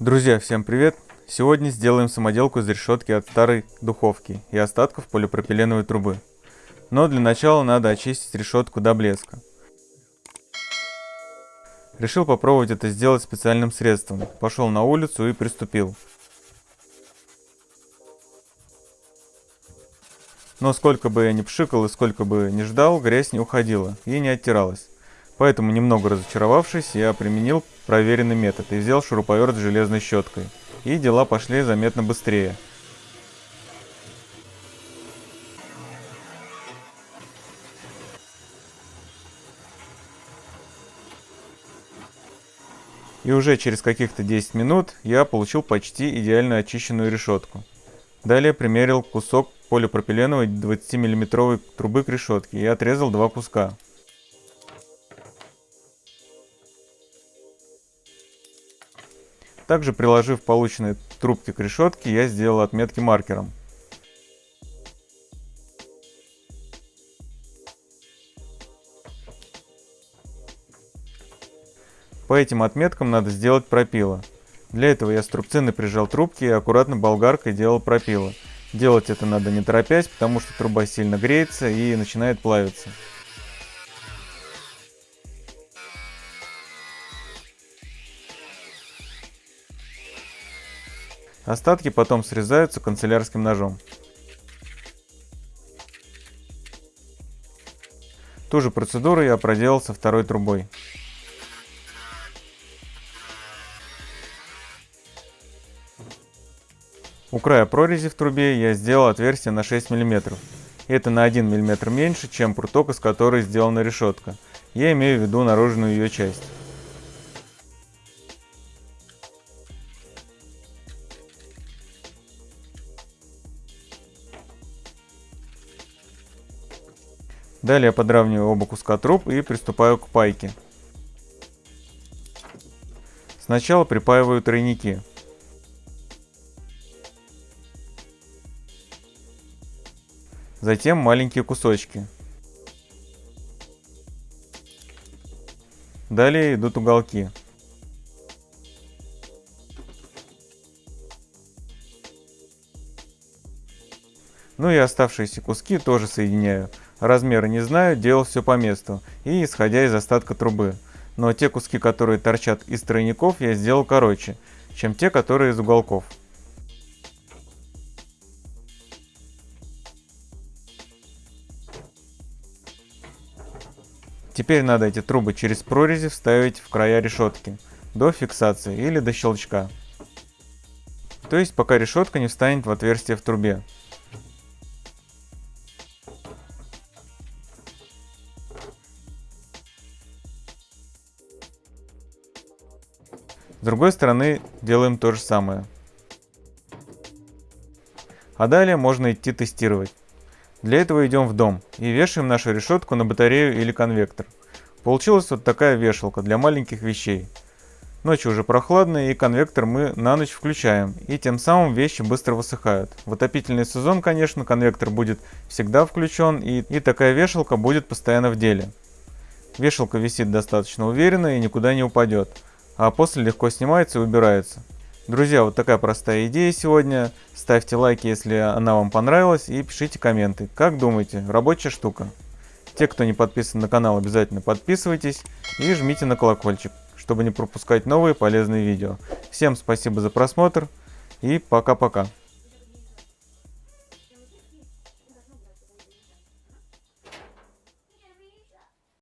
Друзья, всем привет! Сегодня сделаем самоделку из решетки от старой духовки и остатков полипропиленовой трубы. Но для начала надо очистить решетку до блеска. Решил попробовать это сделать специальным средством. Пошел на улицу и приступил. Но сколько бы я ни пшикал и сколько бы ни ждал, грязь не уходила и не оттиралась. Поэтому, немного разочаровавшись, я применил проверенный метод и взял шуруповерт с железной щеткой. И дела пошли заметно быстрее. И уже через каких-то 10 минут я получил почти идеально очищенную решетку. Далее примерил кусок полипропиленовой 20 миллиметровой трубы к решетке и отрезал два куска. Также приложив полученные трубки к решетке, я сделал отметки маркером. По этим отметкам надо сделать пропило. Для этого я струбцины прижал трубки и аккуратно болгаркой делал пропило. Делать это надо не торопясь, потому что труба сильно греется и начинает плавиться. Остатки потом срезаются канцелярским ножом. Ту же процедуру я проделал со второй трубой. У края прорези в трубе я сделал отверстие на 6 мм. Это на 1 мм меньше, чем пруток, из которой сделана решетка. Я имею в виду наружную ее часть. Далее подравниваю оба куска труб и приступаю к пайке. Сначала припаиваю тройники. Затем маленькие кусочки. Далее идут уголки. Ну и оставшиеся куски тоже соединяю. Размеры не знаю, делал все по месту и исходя из остатка трубы. Но те куски, которые торчат из тройников, я сделал короче, чем те, которые из уголков. Теперь надо эти трубы через прорези вставить в края решетки, до фиксации или до щелчка. То есть пока решетка не встанет в отверстие в трубе. С другой стороны делаем то же самое. А далее можно идти тестировать. Для этого идем в дом и вешаем нашу решетку на батарею или конвектор. Получилась вот такая вешалка для маленьких вещей. Ночью уже прохладно и конвектор мы на ночь включаем, и тем самым вещи быстро высыхают. В отопительный сезон, конечно, конвектор будет всегда включен, и, и такая вешалка будет постоянно в деле. Вешалка висит достаточно уверенно и никуда не упадет а после легко снимается и убирается. Друзья, вот такая простая идея сегодня. Ставьте лайки, если она вам понравилась, и пишите комменты. Как думаете, рабочая штука? Те, кто не подписан на канал, обязательно подписывайтесь и жмите на колокольчик, чтобы не пропускать новые полезные видео. Всем спасибо за просмотр и пока-пока.